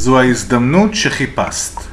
זו ההזדמנות שחיפשת.